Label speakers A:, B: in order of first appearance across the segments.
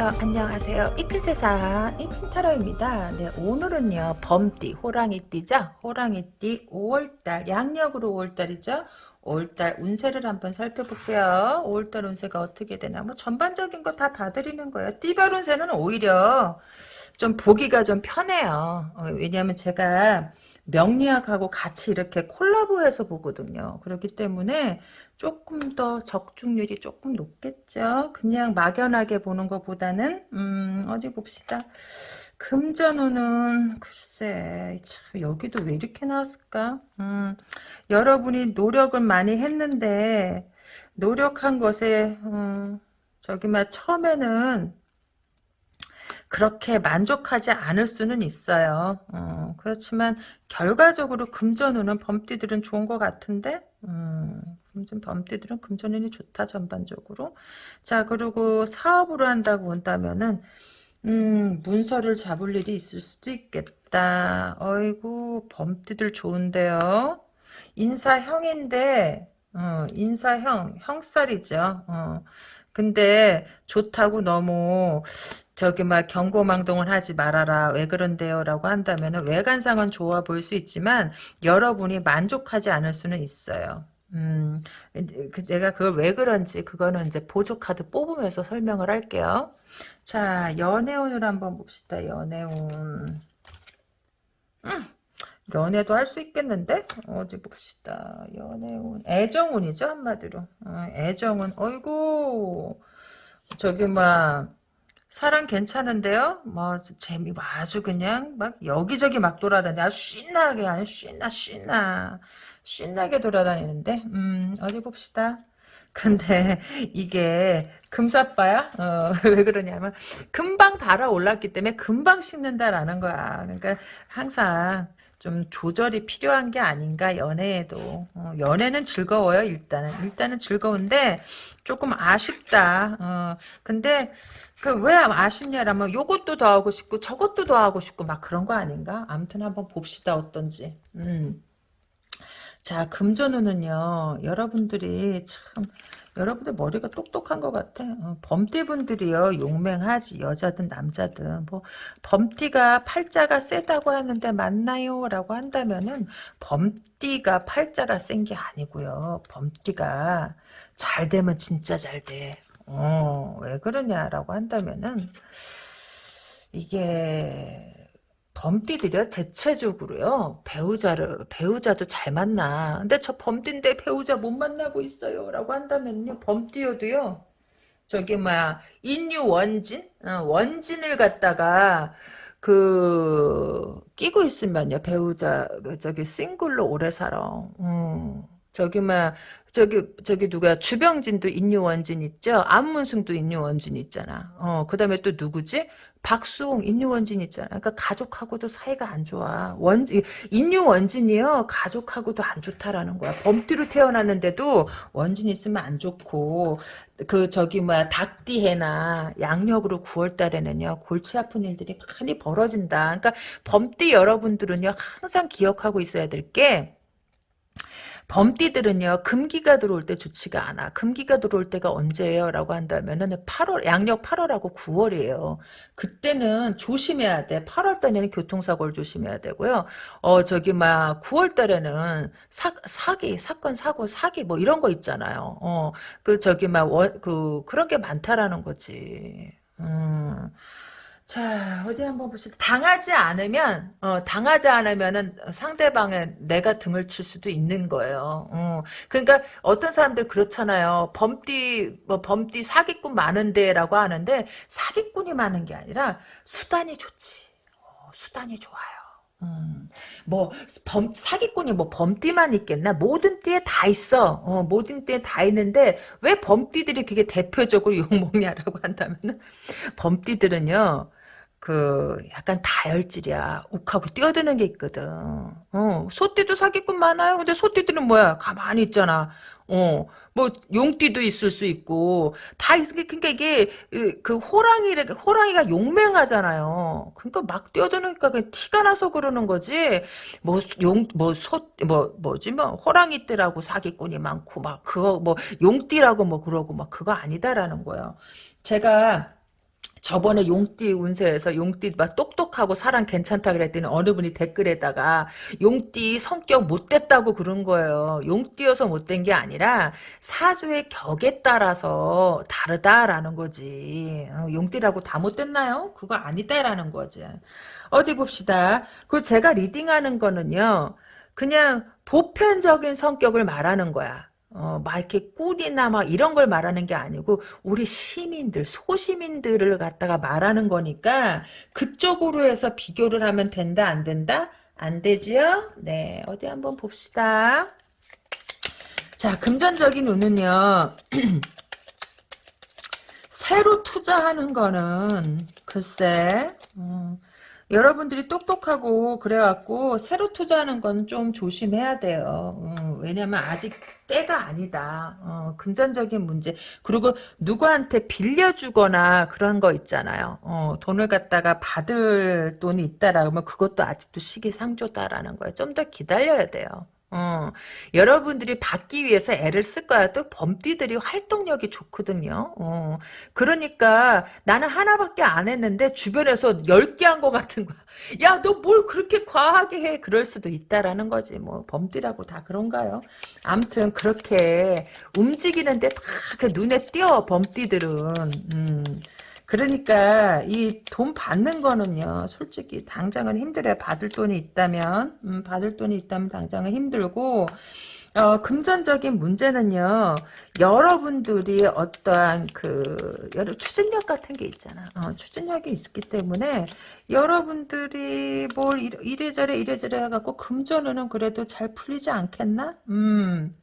A: 안녕하세요. 안녕하세요. 이큰 세상 이큰타로입니다. 네, 오늘은요. 범띠, 호랑이띠죠? 호랑이띠 5월달, 양력으로 5월달이죠? 5월달 운세를 한번 살펴볼게요. 5월달 운세가 어떻게 되나 뭐 전반적인 거 다 봐드리는 거예요. 띠별 운세는 오히려 좀 보기가 좀 편해요. 어, 왜냐하면 제가 명리학하고 같이 이렇게 콜라보해서 보거든요. 그렇기 때문에 조금 더 적중률이 조금 높겠죠. 그냥 막연하게 보는 것보다는 음, 어디 봅시다. 금전운은 글쎄 참 여기도 왜 이렇게 나왔을까? 음, 여러분이 노력을 많이 했는데 노력한 것에 음, 저기 막 처음에는 그렇게 만족하지 않을 수는 있어요. 어, 그렇지만 결과적으로 금전운은 범띠들은 좋은 것 같은데 음, 범띠들은 금전운이 좋다 전반적으로. 자 그리고 사업으로 한다고 한다면은 음, 문서를 잡을 일이 있을 수도 있겠다. 어이구 범띠들 좋은데요. 인사형인데 어, 인사형 형살이죠. 어. 근데 좋다고 너무 저기 막 경고망동을 하지 말아라 왜 그런데요? 라고 한다면 외관상은 좋아 보일 수 있지만 여러분이 만족하지 않을 수는 있어요. 음, 그 내가 그걸 왜 그런지 그거는 이제 보조카드 뽑으면서 설명을 할게요. 자 연애운을 한번 봅시다 연애운. 음, 연애도 할 수 있겠는데 어디 봅시다 연애운 애정운이죠 한마디로 어, 애정운 어이구 저기 막 사람 괜찮은데요? 뭐 재미 아주 그냥 막 여기저기 막 돌아다니 아주 신나게 아주 신나 신나 신나게 돌아다니는데 음 어디 봅시다. 근데 이게 금사빠야? 어, 왜 그러냐면 금방 달아올랐기 때문에 금방 식는다라는 거야. 그러니까 항상 좀 조절이 필요한 게 아닌가 연애에도. 어, 연애는 즐거워요 일단은. 일단은 즐거운데 조금 아쉽다. 어, 근데 그 왜 아쉽냐라면 요것도 더 하고 싶고 저것도 더 하고 싶고 막 그런 거 아닌가? 아무튼 한번 봅시다 어떤지. 음. 자 금전운은요 여러분들이 참 여러분들 머리가 똑똑한 것 같아. 어, 범띠분들이요 용맹하지 여자든 남자든 뭐 범띠가 팔자가 세다고 하는데 맞나요? 라고 한다면은 범띠가 팔자가 센 게 아니고요. 범띠가 잘 되면 진짜 잘 돼. 어, 왜 그러냐라고 한다면은 이게 범띠들이요? 대체적으로요? 배우자를 배우자도 잘 만나. 근데 저 범띠인데 배우자 못 만나고 있어요. 라고 한다면요? 범띠여도요? 저기 뭐야 인류 원진? 어, 원진을 갖다가 그 끼고 있으면요? 배우자 그 저기 싱글로 오래 살아. 음. 저기 막 저기 저기 누가 주병진도 인류원진 있죠? 안문승도 인류원진 있잖아. 어 그다음에 또 누구지? 박수홍 인류원진 있잖아. 그러니까 가족하고도 사이가 안 좋아. 원 인류원진이요. 가족하고도 안 좋다라는 거야. 범띠로 태어났는데도 원진 있으면 안 좋고 그 저기 뭐야 닭띠해나 양력으로 9월달에는요 골치 아픈 일들이 많이 벌어진다. 그러니까 범띠 여러분들은요 항상 기억하고 있어야 될 게 범띠들은요 금기가 들어올 때 좋지가 않아. 금기가 들어올 때가 언제예요? 라고 한다면은 8월 양력 8월하고 9월이에요. 그때는 조심해야 돼. 8월 달에는 교통사고를 조심해야 되고요. 어 저기 막 9월 달에는 사, 사기 사건 사고 사기 뭐 이런 거 있잖아요. 어 그 저기 막그 그런 게 많다라는 거지. 음 자, 어디 한번 보시다. 당하지 않으면, 어, 당하지 않으면은 상대방의 내가 등을 칠 수도 있는 거예요. 어, 그러니까 어떤 사람들 그렇잖아요. 범띠, 뭐, 범띠 사기꾼 많은데라고 하는데, 사기꾼이 많은 게 아니라 수단이 좋지. 어, 수단이 좋아요. 음, 뭐, 범, 사기꾼이 뭐 범띠만 있겠나? 모든 띠에 다 있어. 어, 모든 띠에 다 있는데, 왜 범띠들이 그게 대표적으로 욕먹냐라고 한다면, 범띠들은요, 그 약간 다혈질이야. 욱하고 뛰어드는 게 있거든. 어, 소띠도 사기꾼 많아요. 근데 소띠들은 뭐야? 가만히 있잖아. 어, 뭐 용띠도 있을 수 있고 다 있. 그러니까 이게 그 호랑이 호랑이가 용맹하잖아요. 그러니까 막 뛰어드니까 그 티가 나서 그러는 거지. 뭐 용 뭐소뭐 뭐지 뭐 호랑이 떼라고 사기꾼이 많고 막 그거 뭐 용띠라고 뭐 그러고 막 그거 아니다라는 거예요. 제가 저번에 용띠 운세에서 용띠 막 똑똑하고 사람 괜찮다 그랬더니 어느 분이 댓글에다가 용띠 성격 못됐다고 그런 거예요. 용띠여서 못된 게 아니라 사주의 격에 따라서 다르다라는 거지. 어, 용띠라고 다 못됐나요? 그거 아니다라는 거지. 어디 봅시다. 그 제가 리딩하는 거는요. 그냥 보편적인 성격을 말하는 거야. 어, 막 이렇게 꿀이나 막 이런 걸 말하는 게 아니고 우리 시민들, 소시민들을 갖다가 말하는 거니까 그쪽으로 해서 비교를 하면 된다, 안 된다? 안 되지요? 네, 어디 한번 봅시다. 자, 금전적인 운은요. 새로 투자하는 거는 글쎄 음, 여러분들이 똑똑하고 그래갖고 새로 투자하는 건 좀 조심해야 돼요. 어, 왜냐면 아직 때가 아니다. 어, 금전적인 문제. 그리고 누구한테 빌려주거나 그런 거 있잖아요. 어, 돈을 갖다가 받을 돈이 있다라 면 그것도 아직도 시기상조다라는 거예요. 좀 더 기다려야 돼요. 어, 여러분들이 받기 위해서 애를 쓸 거야. 또 범띠들이 활동력이 좋거든요. 어, 그러니까 나는 하나밖에 안 했는데 주변에서 10개 한것 같은 거야. 야, 너 뭘 그렇게 과하게 해? 그럴 수도 있다라는 거지. 뭐 범띠라고 다 그런가요? 암튼 그렇게 움직이는데 다 그 눈에 띄어 범띠들은. 음. 그러니까 이 돈 받는 거는요 솔직히 당장은 힘들어요. 받을 돈이 있다면 음, 받을 돈이 있다면 당장은 힘들고 어, 금전적인 문제는요 여러분들이 어떠한 그 여러 추진력 같은 게 있잖아. 어, 추진력이 있기 때문에 여러분들이 뭘 이래저래 이래저래 해갖고 금전운은 그래도 잘 풀리지 않겠나? 음.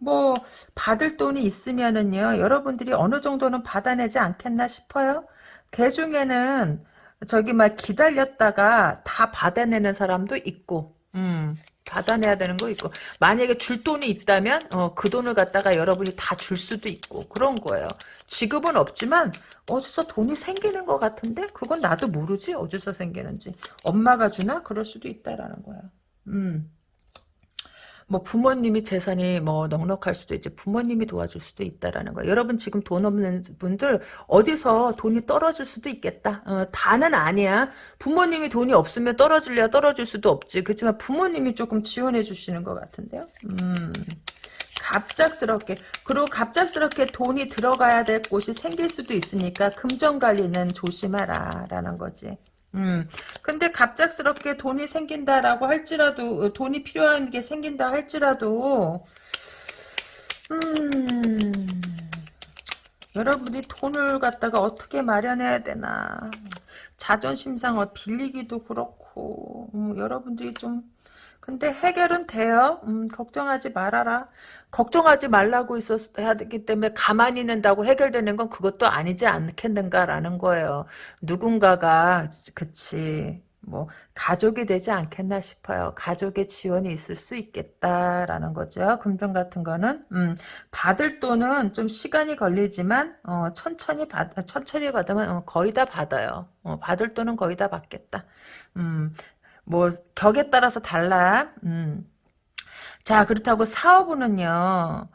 A: 뭐 받을 돈이 있으면은요 여러분들이 어느 정도는 받아내지 않겠나 싶어요. 개 중에는 저기 막 기다렸다가 다 받아내는 사람도 있고 음 받아내야 되는 거 있고 만약에 줄 돈이 있다면 어, 그 돈을 갖다가 여러분이 다 줄 수도 있고 그런 거예요. 지급은 없지만 어디서 돈이 생기는 것 같은데 그건 나도 모르지 어디서 생기는지. 엄마가 주나? 그럴 수도 있다라는 거야. 음. 뭐 부모님이 재산이 뭐 넉넉할 수도 있지 부모님이 도와줄 수도 있다라는 거예요. 여러분 지금 돈 없는 분들 어디서 돈이 떨어질 수도 있겠다. 어, 다는 아니야. 부모님이 돈이 없으면 떨어질래야 떨어질 수도 없지. 그렇지만 부모님이 조금 지원해 주시는 것 같은데요. 음. 갑작스럽게 그리고 갑작스럽게 돈이 들어가야 될 곳이 생길 수도 있으니까 금전 관리는 조심하라 라는 거지. 음. 근데 갑작스럽게 돈이 생긴다라고 할지라도 어, 돈이 필요한 게 생긴다 할지라도 음. 여러분이 돈을 갖다가 어떻게 마련해야 되나 자존심상 빌리기도 그렇고 음, 여러분들이 좀 근데 해결은 돼요. 음, 걱정하지 말아라. 걱정하지 말라고 있었어야 되기 때문에 가만히 있는다고 해결되는 건 그것도 아니지 않겠는가라는 거예요. 누군가가 그치 뭐 가족이 되지 않겠나 싶어요. 가족의 지원이 있을 수 있겠다라는 거죠. 금전 같은 거는 음, 받을 돈은 좀 시간이 걸리지만 어, 천천히 받 천천히 받으면 어, 거의 다 받아요. 어, 받을 돈은 거의 다 받겠다. 음, 뭐 격에 따라서 달라. 음. 자 그렇다고 사업은요.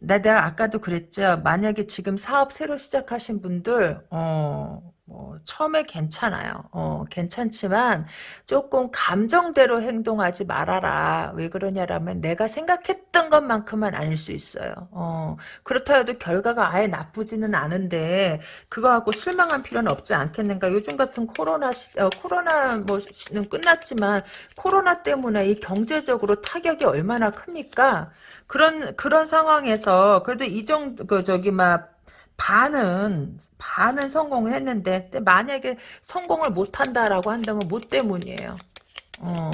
A: 내가 아까도 그랬죠. 만약에 지금 사업 새로 시작하신 분들 어, 뭐 처음에 괜찮아요. 어, 괜찮지만 조금 감정대로 행동하지 말아라. 왜 그러냐라면 내가 생각했던 것만큼은 아닐 수 있어요. 어, 그렇다 해도 결과가 아예 나쁘지는 않은데 그거 갖고 실망한 필요는 없지 않겠는가. 요즘 같은 코로나 시, 어, 코로나 뭐는 끝났지만 코로나 때문에 이 경제적으로 타격이 얼마나 큽니까? 그런 그런 상황에서 그래도 이 정도 그 저기 막 반은 반은 성공을 했는데 만약에 성공을 못한다라고 한다면 뭐 때문이에요. 어,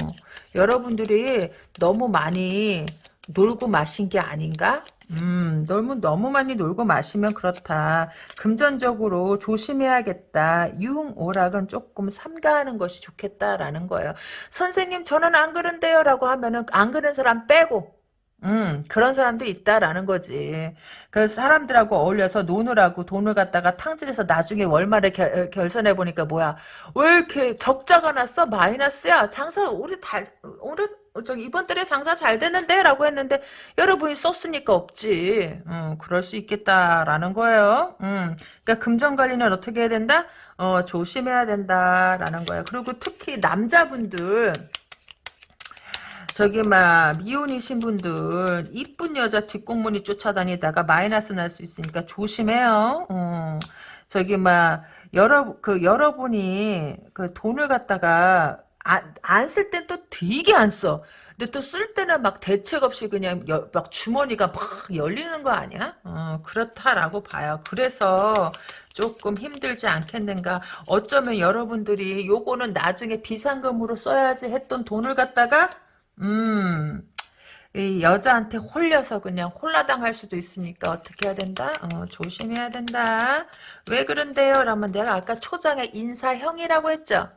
A: 여러분들이 너무 많이 놀고 마신 게 아닌가? 음, 너무, 너무 많이 놀고 마시면 그렇다. 금전적으로 조심해야겠다. 융, 오락은 조금 삼가하는 것이 좋겠다라는 거예요. 선생님, 저는 안 그런데요. 라고 하면은, 안 그런 사람 빼고, 음, 그런 사람도 있다라는 거지. 그 사람들하고 어울려서 노느라고 돈을 갖다가 탕진해서 나중에 월말에 결, 결산해 보니까 뭐야? 왜 이렇게 적자가 났어? 마이너스야? 장사 우리 달 우리 어, 저기 이번 달에 장사 잘 되는데 라고 했는데 여러분이 썼으니까 없지. 음, 그럴 수 있겠다라는 거예요. 음, 그러니까 금전 관리는 어떻게 해야 된다? 어, 조심해야 된다라는 거예요. 그리고 특히 남자분들 저기 막 미혼이신 분들 이쁜 여자 뒷공문이 쫓아다니다가 마이너스 날 수 있으니까 조심해요. 어. 저기 막 여러 그 여러분이 그 돈을 갖다가 안 쓸 땐 또 되게 안 써. 근데 또 쓸 때는 막 대책 없이 그냥 여, 막 주머니가 막 열리는 거 아니야? 어, 그렇다라고 봐요. 그래서 조금 힘들지 않겠는가. 어쩌면 여러분들이 요거는 나중에 비상금으로 써야지 했던 돈을 갖다가 음, 이 여자한테 홀려서 그냥 홀라당할 수도 있으니까 어떻게 해야 된다? 어, 조심해야 된다. 왜 그런데요? 라면 내가 아까 초장에 인사형이라고 했죠?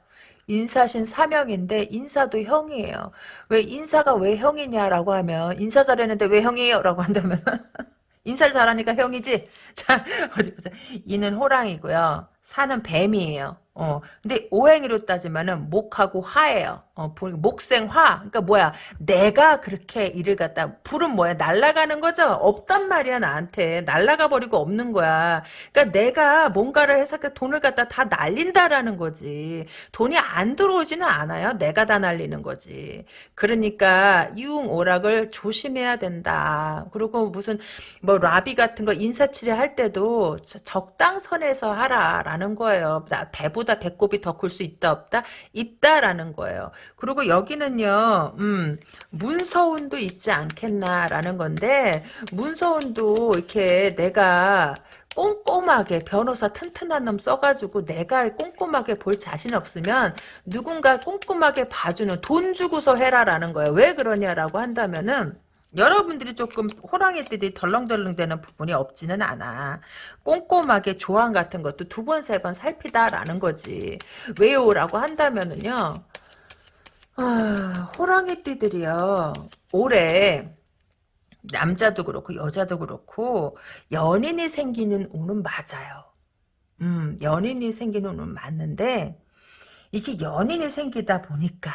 A: 인사신 사명인데 인사도 형이에요. 왜 인사가 왜 형이냐라고 하면 인사 잘했는데 왜 형이에요? 라고 한다면 인사를 잘하니까 형이지? 자 어디 보자. 이는 호랑이고요. 사는 뱀이에요. 어, 근데 오행이로 따지면은 목하고 화예요. 어, 목생화. 그러니까 뭐야? 내가 그렇게 일을 갖다 불은 뭐야? 날아가는 거죠. 없단 말이야 나한테. 날아가 버리고 없는 거야. 그러니까 내가 뭔가를 해서 그 돈을 갖다 다 날린다라는 거지. 돈이 안 들어오지는 않아요. 내가 다 날리는 거지. 그러니까 이웅 오락을 조심해야 된다. 그리고 무슨 뭐 라비 같은 거 인사치레 할 때도 적당선에서 하라라는 거예요. 나 배보 나보다 배꼽이 더 클 수 있다 없다? 있다라는 거예요. 그리고 여기는요. 음, 문서운도 있지 않겠나라는 건데 문서운도 이렇게 내가 꼼꼼하게 변호사 튼튼한 놈 써가지고 내가 꼼꼼하게 볼 자신 없으면 누군가 꼼꼼하게 봐주는 돈 주고서 해라라는 거예요. 왜 그러냐라고 한다면은 여러분들이 조금 호랑이들이 덜렁덜렁 되는 부분이 없지는 않아. 꼼꼼하게 조항 같은 것도 두 번, 세 번 살피다라는 거지. 왜요? 라고 한다면은요. 아, 호랑이띠들이요. 올해 남자도 그렇고 여자도 그렇고 연인이 생기는 운은 맞아요. 음, 연인이 생기는 운은 맞는데 이게 연인이 생기다 보니까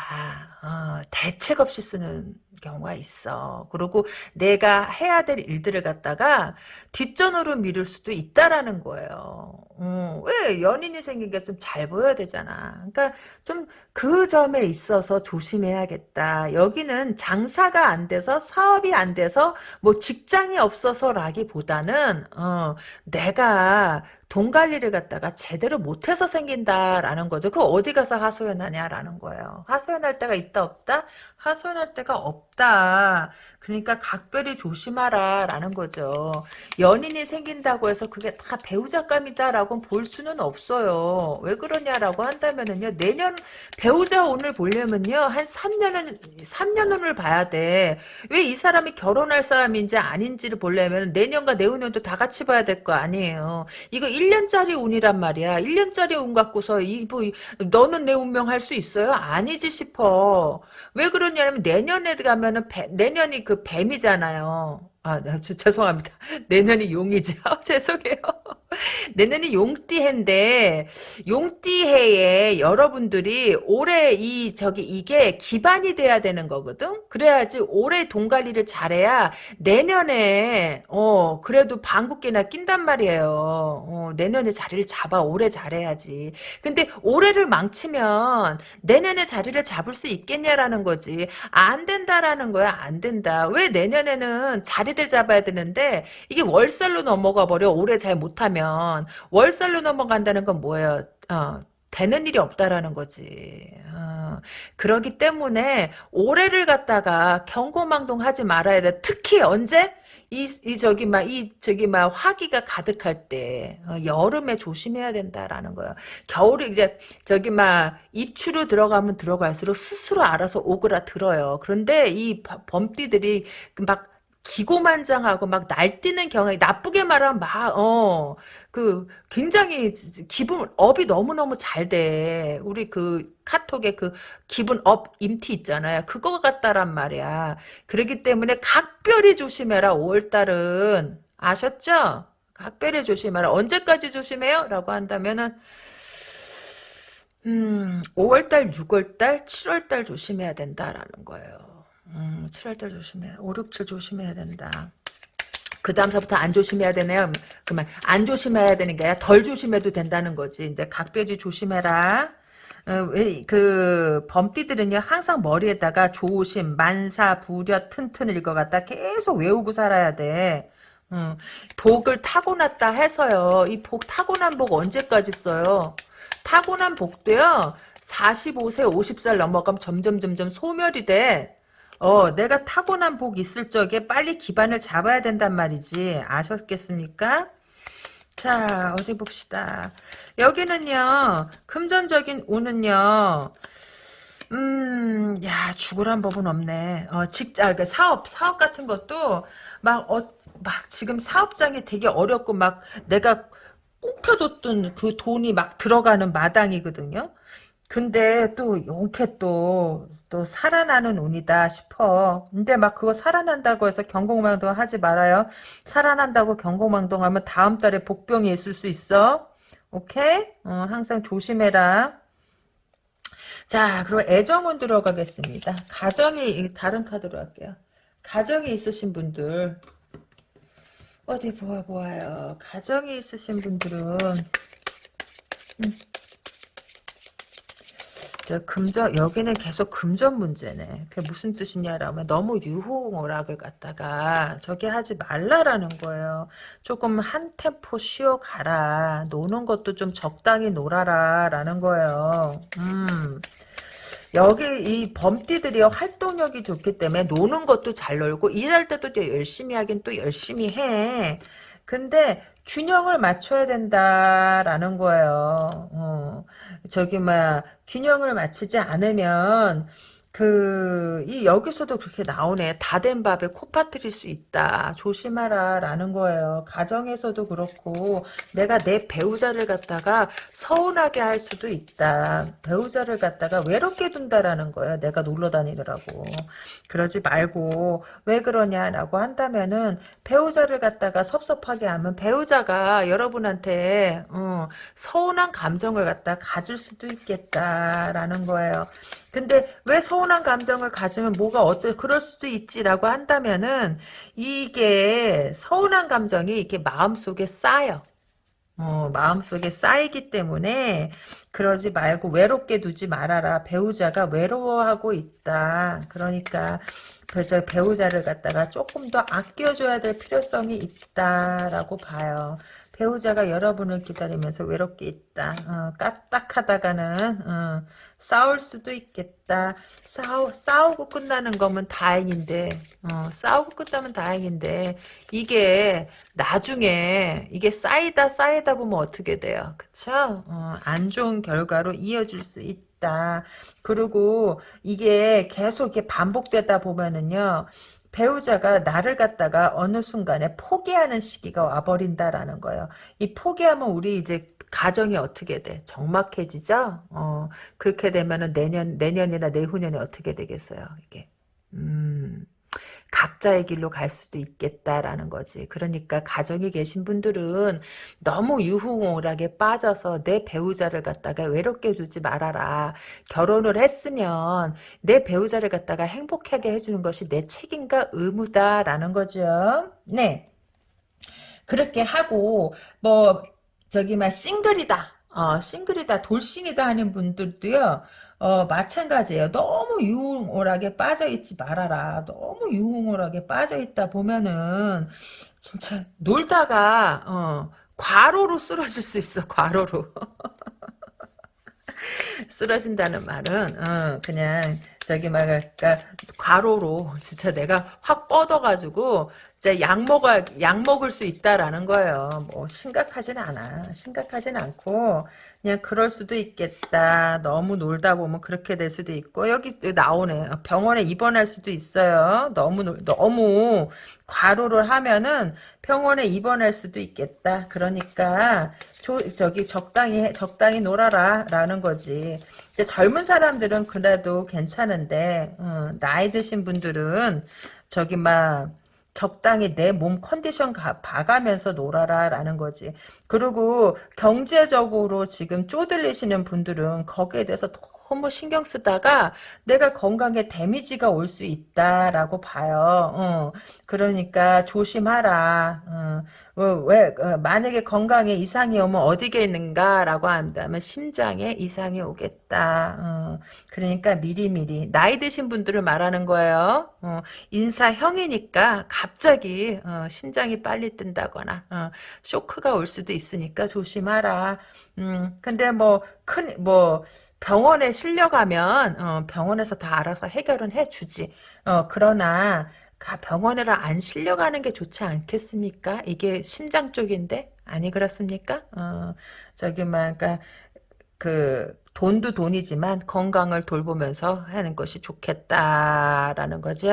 A: 어, 대책 없이 쓰는 경우가 있어. 그리고 내가 해야 될 일들을 갖다가 뒷전으로 미룰 수도 있다라는 거예요. 음, 왜 연인이 게좀잘 보여야 되잖아. 그러니까 좀 그 점에 있어서 조심해야겠다. 여기는 장사가 안 돼서 사업이 안 돼서 뭐 직장이 없어서라기보다는 어, 내가 돈 관리를 갖다가 제대로 못해서 생긴다라는 거죠. 그 어디 가서 하소연하냐라는 거예요. 하소연할 때가 있다 없다? 하소연할 때가 없다. 그러니까 각별히 조심하라 라는 거죠. 연인이 생긴다고 해서 그게 다 배우자감이다라고 볼 수는 없어요. 왜 그러냐라고 한다면은요. 내년 배우자 운을 보려면요. 한 3년은 3년 운을 봐야 돼. 왜 이 사람이 결혼할 사람인지 아닌지를 보려면 내년과 내후년도 다 같이 봐야 될 거 아니에요. 이거 1년짜리 운이란 말이야. 1년짜리 운 갖고서 이 뭐, 너는 내 운명 할 수 있어요? 아니지 싶어. 왜 그러냐면 내년에 가면은 배, 내년이 그 뱀이잖아요. 아, 네, 죄송합니다. 내년이 용이죠. 죄송해요. 내년이 용띠해인데 용띠해에 여러분들이 올해 이 저기 이게 기반이 돼야 되는 거거든. 그래야지 올해 돈 관리를 잘해야 내년에 어 그래도 방국계나 낀단 말이에요. 어, 내년에 자리를 잡아 올해 잘해야지. 근데 올해를 망치면 내년에 자리를 잡을 수 있겠냐라는 거지. 안 된다라는 거야. 안 된다. 왜 내년에는 자리를 잡아야 되는데 이게 월살로 넘어가 버려. 올해 잘 못하면 월살로 넘어간다는 건 뭐예요? 어, 되는 일이 없다라는 거지. 어, 그러기 때문에 올해를 갖다가 경고망동하지 말아야 돼. 특히 언제? 이, 이 저기 막 이 저기 막 화기가 가득할 때 어, 여름에 조심해야 된다라는 거예요. 겨울에 이제 저기 막 입추로 들어가면 들어갈수록 스스로 알아서 오그라들어요. 그런데 이 범띠들이 막 기고만장하고 막 날뛰는 경향이 나쁘게 말하면 막 어 그 굉장히 기분 업이 너무 너무 잘 돼. 우리 그 카톡에 그 기분 업 임티 있잖아요. 그거 같다란 말이야. 그렇기 때문에 각별히 조심해라. 5월 달은 아셨죠? 각별히 조심해라. 언제까지 조심해요? 라고 한다면은 음, 5월달, 6월달, 7월달 조심해야 된다라는 거예요. 음, 7월달 조심해. 5, 6, 7 조심해야 된다. 그 다음서부터 안 조심해야 되네요. 그만 안 조심해야 되는 게 아니라 덜 조심해도 된다는 거지. 근데 각돼지 조심해라. 어, 왜, 그, 범띠들은요, 항상 머리에다가 조심, 만사, 부려, 튼튼을 이거 갖다 계속 외우고 살아야 돼. 음, 복을 타고났다 해서요, 이 복, 타고난 복 언제까지 써요? 타고난 복도요, 45세, 50살 넘어가면 점점, 점점 소멸이 돼. 어, 내가 타고난 복 있을 적에 빨리 기반을 잡아야 된단 말이지. 아셨겠습니까? 자, 어디 봅시다. 여기는요, 금전적인 운은요, 음, 야, 죽으란 법은 없네. 어, 직자, 그 사업, 사업 같은 것도 막, 어, 막 지금 사업장이 되게 어렵고 막 내가 꿈켜뒀던 그 돈이 막 들어가는 마당이거든요. 근데 또 이렇게 또, 또 살아나는 운이다 싶어. 근데 막 그거 살아난다고 해서 경공망동 하지 말아요. 살아난다고 경공망동 하면 다음 달에 복병이 있을 수 있어. 오케이? 어, 항상 조심해라. 자, 그럼 애정운 들어가겠습니다. 가정이, 다른 카드로 할게요. 가정이 있으신 분들, 어디 보아 보아요. 가정이 있으신 분들은, 음. 저 금전 여기는 계속 금전 문제네. 그게 무슨 뜻이냐라면 너무 유흥오락을 갖다가 저기 하지 말라라는 거예요. 조금 한 템포 쉬어 가라. 노는 것도 좀 적당히 놀아라라는 거예요. 음. 여기 이 범띠들이 활동력이 좋기 때문에 노는 것도 잘 놀고 일할 때도 또 열심히 하긴 또 열심히 해. 근데 균형을 맞춰야 된다라는 거예요. 어. 저기 막 균형을 맞추지 않으면 그, 이, 여기서도 그렇게 나오네. 다 된 밥에 코 빠뜨릴 수 있다. 조심하라. 라는 거예요. 가정에서도 그렇고, 내가 내 배우자를 갖다가 서운하게 할 수도 있다. 배우자를 갖다가 외롭게 둔다라는 거예요. 내가 놀러 다니느라고. 그러지 말고, 왜 그러냐라고 한다면은, 배우자를 갖다가 섭섭하게 하면, 배우자가 여러분한테, 어, 서운한 감정을 갖다 가질 수도 있겠다라는 거예요. 근데 왜 서운한 감정을 가지면 뭐가 어떠 그럴 수도 있지라고 한다면은 이게 서운한 감정이 이렇게 마음속에 쌓여. 어, 마음속에 쌓이기 때문에 그러지 말고 외롭게 두지 말아라. 배우자가 외로워하고 있다. 그러니까 저 배우자를 갖다가 조금 더 아껴줘야 될 필요성이 있다라고 봐요. 배우자가 여러분을 기다리면서 외롭게 있다. 어, 까딱하다가는 어, 싸울 수도 있겠다. 싸우, 싸우고 끝나는 거면 다행인데 어, 싸우고 끝나면 다행인데 이게 나중에 이게 쌓이다 쌓이다 보면 어떻게 돼요? 그쵸? 어, 안 좋은 결과로 이어질 수 있다. 그리고 이게 계속 이렇게 반복되다 보면은요. 배우자가 나를 갖다가 어느 순간에 포기하는 시기가 와버린다라는 거예요. 이 포기하면 우리 이제 가정이 어떻게 돼? 적막해지죠? 어, 그렇게 되면은 내년, 내년이나 내후년에 어떻게 되겠어요? 이게. 음. 각자의 길로 갈 수도 있겠다라는 거지. 그러니까 가정에 계신 분들은 너무 유흥오락에 빠져서 내 배우자를 갖다가 외롭게 두지 말아라. 결혼을 했으면 내 배우자를 갖다가 행복하게 해주는 것이 내 책임과 의무다라는 거죠. 네. 그렇게 하고 뭐 저기 막 싱글이다. 어, 싱글이다, 돌싱이다 하는 분들도요, 어, 마찬가지예요. 너무 유흥오락에 빠져있지 말아라. 너무 유흥오락에 빠져있다 보면은, 진짜, 놀다가, 어, 과로로 쓰러질 수 있어, 과로로. 쓰러진다는 말은, 어, 그냥, 저기 막, 그러니까, 과로로, 진짜 내가 확 뻗어가지고, 이제 약 먹어, 약 먹을 수 있다라는 거예요. 뭐, 심각하진 않아. 심각하진 않고, 그냥 그럴 수도 있겠다. 너무 놀다 보면 그렇게 될 수도 있고 여기 나오네. 병원에 입원할 수도 있어요. 너무 너무 과로를 하면은 병원에 입원할 수도 있겠다. 그러니까 조, 저기 적당히 적당히 놀아라라는 거지. 젊은 사람들은 그래도 괜찮은데 어, 나이 드신 분들은 저기 막 적당히 내 몸 컨디션 가, 봐가면서 놀아라 라는 거지. 그리고 경제적으로 지금 쪼들리시는 분들은 거기에 대해서 너무 신경 쓰다가 내가 건강에 데미지가 올 수 있다라고 봐요. 어, 그러니까 조심하라. 어, 어, 왜 어, 만약에 건강에 이상이 오면 어디게 있는가라고 한다면 심장에 이상이 오겠다. 어, 그러니까 미리미리 나이 드신 분들을 말하는 거예요. 어, 인사형이니까 갑자기 어, 심장이 빨리 뜬다거나 어, 쇼크가 올 수도 있으니까 조심하라. 음, 근데 뭐 큰뭐 병원에 실려가면 어, 병원에서 다 알아서 해결은 해주지. 어, 그러나 가 병원에를 안 실려가는 게 좋지 않겠습니까? 이게 심장 쪽인데 아니 그렇습니까? 어, 저기 막 그러니까 그 돈도 돈이지만 건강을 돌보면서 하는 것이 좋겠다라는 거죠.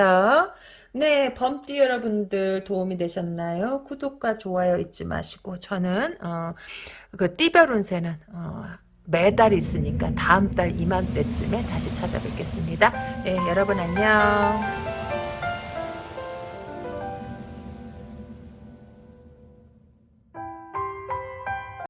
A: 네, 범띠 여러분들 도움이 되셨나요? 구독과 좋아요 잊지 마시고 저는 어, 그 띠별 운세는 어, 매달 있으니까 다음 달 이맘때쯤에 다시 찾아뵙겠습니다. 네, 여러분 안녕.